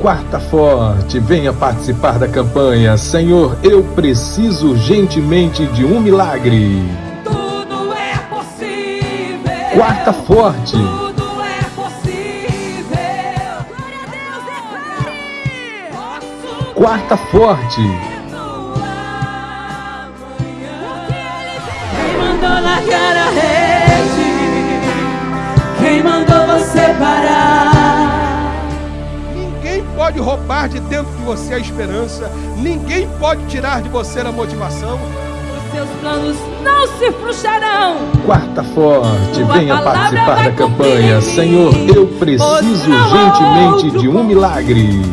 quarta forte, venha participar da campanha. Senhor, eu preciso urgentemente de um milagre. Tudo é possível. Quarta forte. Tudo é possível. Glória a Deus, declare. Posso Quarta forte. Quem mandou largar a Ninguém pode roubar de dentro de você a esperança, ninguém pode tirar de você a motivação. Os seus planos não se frustrarão. Quarta forte, Tua venha participar da campanha. Senhor, eu preciso urgentemente de um milagre.